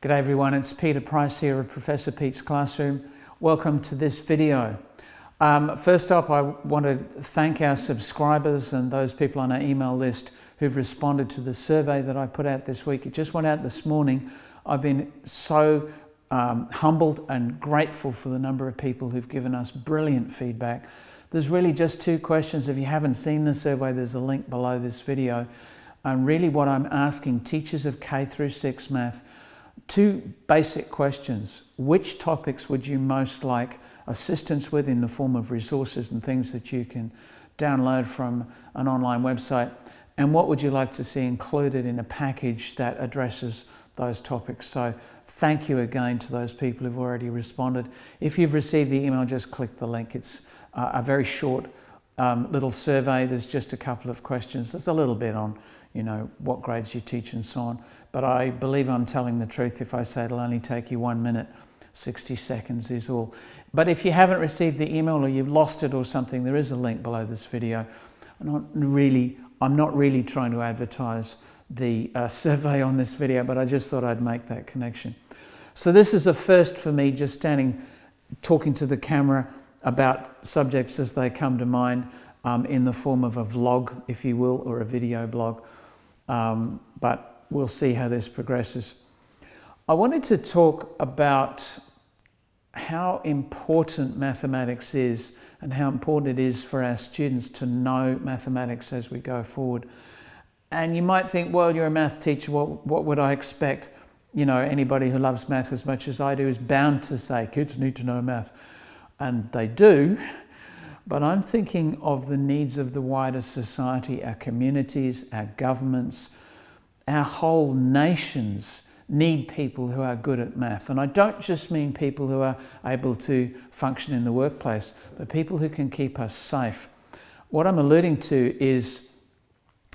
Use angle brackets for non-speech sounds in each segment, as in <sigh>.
G'day everyone, it's Peter Price here of Professor Pete's Classroom. Welcome to this video. Um, first up, I want to thank our subscribers and those people on our email list who've responded to the survey that I put out this week. It just went out this morning. I've been so um, humbled and grateful for the number of people who've given us brilliant feedback. There's really just two questions. If you haven't seen the survey, there's a link below this video. And really what I'm asking teachers of K through 6 math, two basic questions. Which topics would you most like assistance with in the form of resources and things that you can download from an online website? And what would you like to see included in a package that addresses those topics? So thank you again to those people who've already responded. If you've received the email, just click the link. It's uh, a very short um, little survey. There's just a couple of questions. There's a little bit on, you know, what grades you teach and so on. But I believe I'm telling the truth if I say it'll only take you one minute. 60 seconds is all. But if you haven't received the email or you've lost it or something, there is a link below this video. I'm not really, I'm not really trying to advertise the uh, <laughs> survey on this video, but I just thought I'd make that connection. So this is a first for me, just standing, talking to the camera about subjects as they come to mind um, in the form of a vlog, if you will, or a video blog. Um, but we'll see how this progresses. I wanted to talk about how important mathematics is and how important it is for our students to know mathematics as we go forward. And you might think, well, you're a math teacher, what, what would I expect? You know, anybody who loves math as much as I do is bound to say, kids need to know math. And they do, but I'm thinking of the needs of the wider society, our communities, our governments, our whole nations need people who are good at math. And I don't just mean people who are able to function in the workplace, but people who can keep us safe. What I'm alluding to is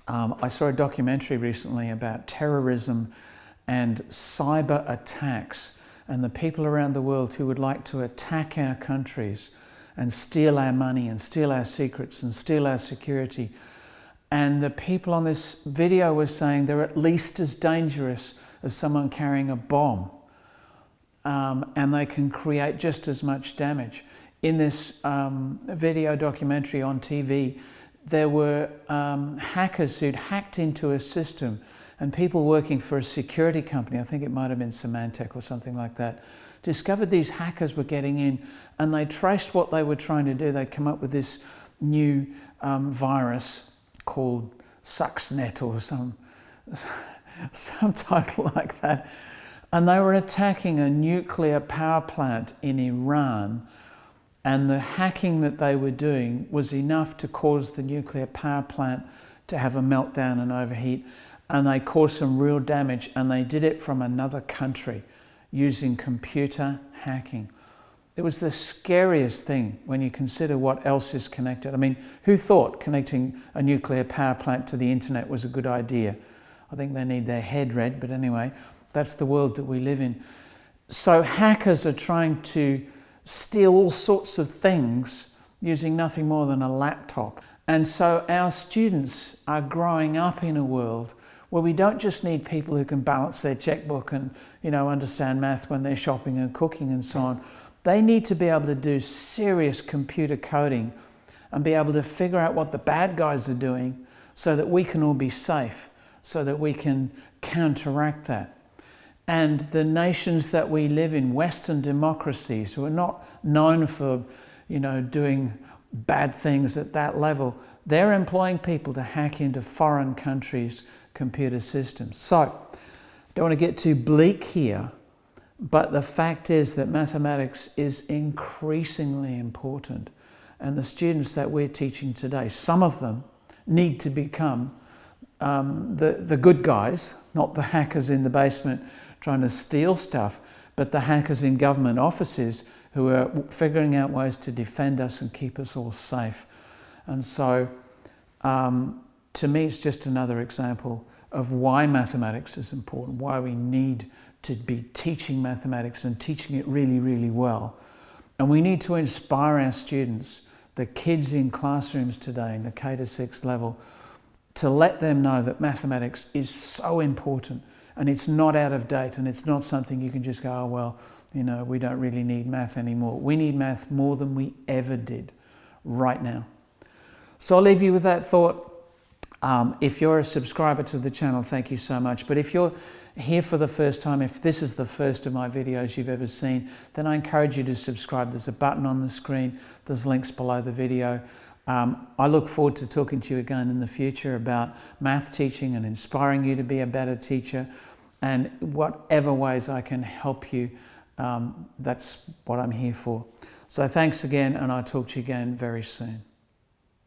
um, I saw a documentary recently about terrorism and cyber attacks and the people around the world who would like to attack our countries and steal our money and steal our secrets and steal our security. And the people on this video were saying they're at least as dangerous as someone carrying a bomb. Um, and they can create just as much damage. In this um, video documentary on TV, there were um, hackers who'd hacked into a system and people working for a security company, I think it might have been Symantec or something like that, discovered these hackers were getting in and they traced what they were trying to do. They'd come up with this new um, virus called Stuxnet or some, <laughs> some title <laughs> like that. And they were attacking a nuclear power plant in Iran and the hacking that they were doing was enough to cause the nuclear power plant to have a meltdown and overheat. And they caused some real damage and they did it from another country using computer hacking. It was the scariest thing when you consider what else is connected. I mean, who thought connecting a nuclear power plant to the internet was a good idea? I think they need their head read, but anyway, that's the world that we live in. So hackers are trying to steal all sorts of things using nothing more than a laptop. And so our students are growing up in a world where we don't just need people who can balance their checkbook and you know understand math when they're shopping and cooking and so on. They need to be able to do serious computer coding and be able to figure out what the bad guys are doing so that we can all be safe, so that we can counteract that. And the nations that we live in, Western democracies, who are not known for, you know, doing bad things at that level, they're employing people to hack into foreign countries' computer systems. So, don't want to get too bleak here, but the fact is that mathematics is increasingly important. And the students that we're teaching today, some of them need to become um, the, the good guys, not the hackers in the basement trying to steal stuff, but the hackers in government offices who are figuring out ways to defend us and keep us all safe. And so um, to me, it's just another example of why mathematics is important, why we need to be teaching mathematics and teaching it really, really well. And we need to inspire our students, the kids in classrooms today in the K to 6 level, to let them know that mathematics is so important And it's not out of date and it's not something you can just go, oh, well, you know, we don't really need math anymore. We need math more than we ever did right now. So I'll leave you with that thought. Um, if you're a subscriber to the channel, thank you so much. But if you're here for the first time, if this is the first of my videos you've ever seen, then I encourage you to subscribe. There's a button on the screen, there's links below the video. Um, I look forward to talking to you again in the future about math teaching and inspiring you to be a better teacher and whatever ways I can help you, um, that's what I'm here for. So thanks again and I'll talk to you again very soon.